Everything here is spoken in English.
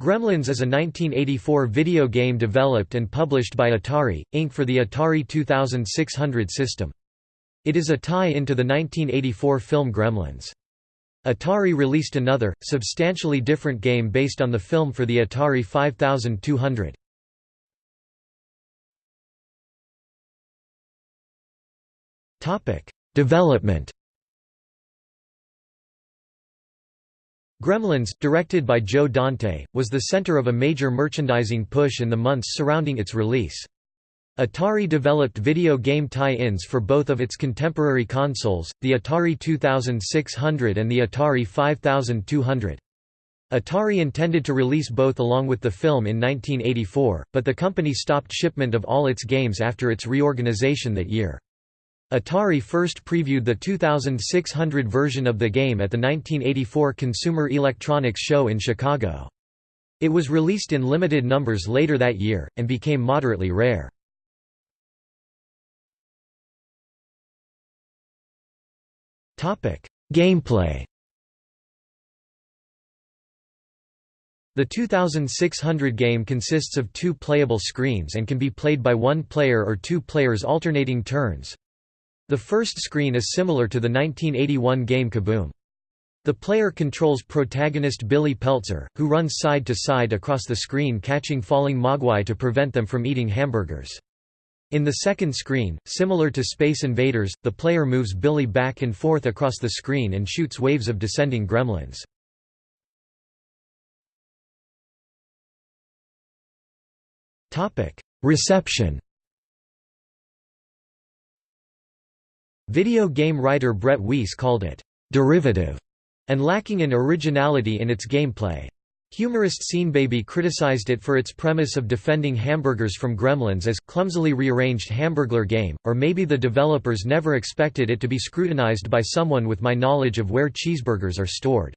Gremlins is a 1984 video game developed and published by Atari, Inc. for the Atari 2600 system. It is a tie-in to the 1984 film Gremlins. Atari released another, substantially different game based on the film for the Atari 5200. Development Gremlins, directed by Joe Dante, was the center of a major merchandising push in the months surrounding its release. Atari developed video game tie-ins for both of its contemporary consoles, the Atari 2600 and the Atari 5200. Atari intended to release both along with the film in 1984, but the company stopped shipment of all its games after its reorganization that year. Atari first previewed the 2600 version of the game at the 1984 Consumer Electronics Show in Chicago. It was released in limited numbers later that year, and became moderately rare. Gameplay The 2600 game consists of two playable screens and can be played by one player or two players alternating turns. The first screen is similar to the 1981 game Kaboom. The player controls protagonist Billy Peltzer, who runs side to side across the screen catching falling mogwai to prevent them from eating hamburgers. In the second screen, similar to Space Invaders, the player moves Billy back and forth across the screen and shoots waves of descending gremlins. Reception Video game writer Brett Weiss called it, "...derivative", and lacking in originality in its gameplay. Humorist Baby criticized it for its premise of defending hamburgers from gremlins as clumsily rearranged hamburglar game, or maybe the developers never expected it to be scrutinized by someone with my knowledge of where cheeseburgers are stored.